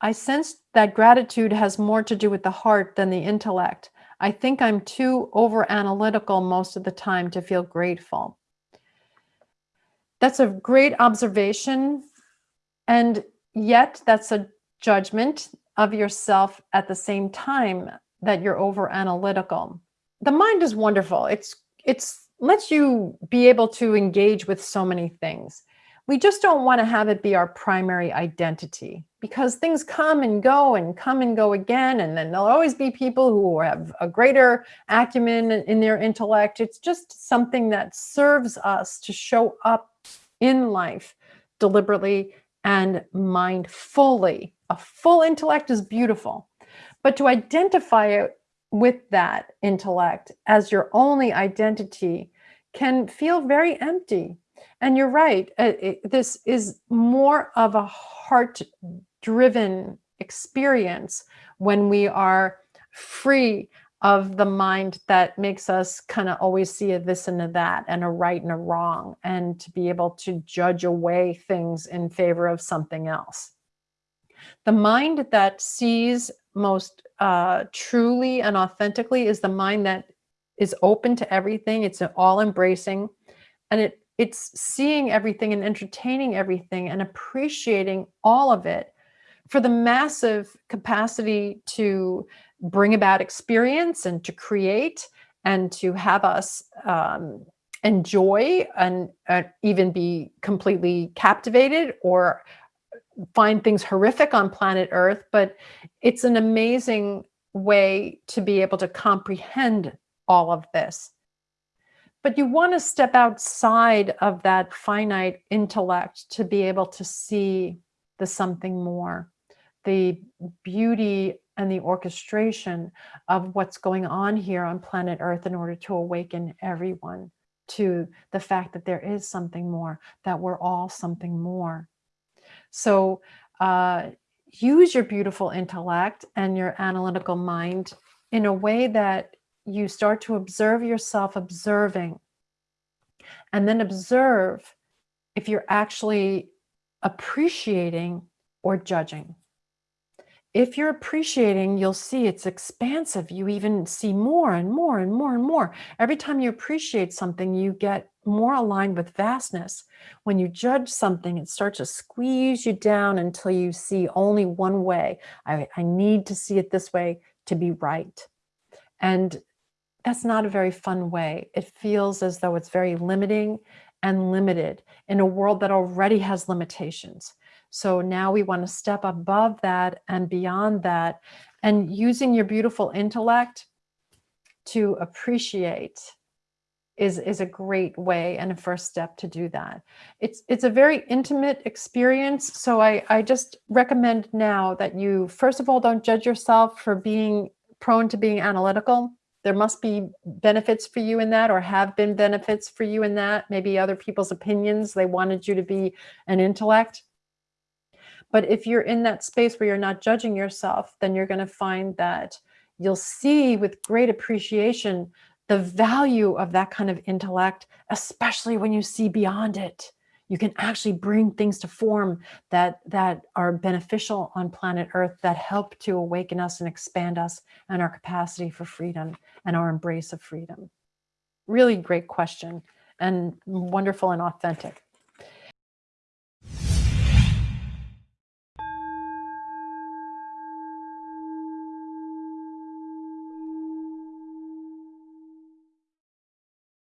I sense that gratitude has more to do with the heart than the intellect. I think I'm too over analytical most of the time to feel grateful. That's a great observation. And yet that's a judgment of yourself at the same time that you're over analytical. The mind is wonderful. It's, it's lets you be able to engage with so many things. We just don't want to have it be our primary identity because things come and go and come and go again. And then there'll always be people who have a greater acumen in their intellect. It's just something that serves us to show up in life deliberately and mindfully. A full intellect is beautiful, but to identify it with that intellect as your only identity can feel very empty. And you're right, uh, it, this is more of a heart driven experience when we are free of the mind that makes us kind of always see a this and a that and a right and a wrong and to be able to judge away things in favor of something else. The mind that sees most uh, truly and authentically is the mind that is open to everything. It's all embracing and it it's seeing everything and entertaining everything and appreciating all of it for the massive capacity to bring about experience and to create and to have us um, enjoy and uh, even be completely captivated or find things horrific on planet Earth, but it's an amazing way to be able to comprehend all of this. But you want to step outside of that finite intellect to be able to see the something more, the beauty and the orchestration of what's going on here on planet Earth in order to awaken everyone to the fact that there is something more, that we're all something more. So uh, use your beautiful intellect and your analytical mind in a way that you start to observe yourself observing and then observe if you're actually appreciating or judging. If you're appreciating, you'll see it's expansive. You even see more and more and more and more. Every time you appreciate something, you get more aligned with vastness. When you judge something, it starts to squeeze you down until you see only one way. I, I need to see it this way to be right. And that's not a very fun way. It feels as though it's very limiting and limited in a world that already has limitations. So now we want to step above that and beyond that and using your beautiful intellect to appreciate is, is a great way and a first step to do that. It's, it's a very intimate experience. So I, I just recommend now that you, first of all, don't judge yourself for being prone to being analytical. There must be benefits for you in that or have been benefits for you in that. Maybe other people's opinions, they wanted you to be an intellect. But if you're in that space where you're not judging yourself, then you're going to find that you'll see with great appreciation the value of that kind of intellect, especially when you see beyond it. You can actually bring things to form that, that are beneficial on planet Earth that help to awaken us and expand us and our capacity for freedom and our embrace of freedom. Really great question and wonderful and authentic.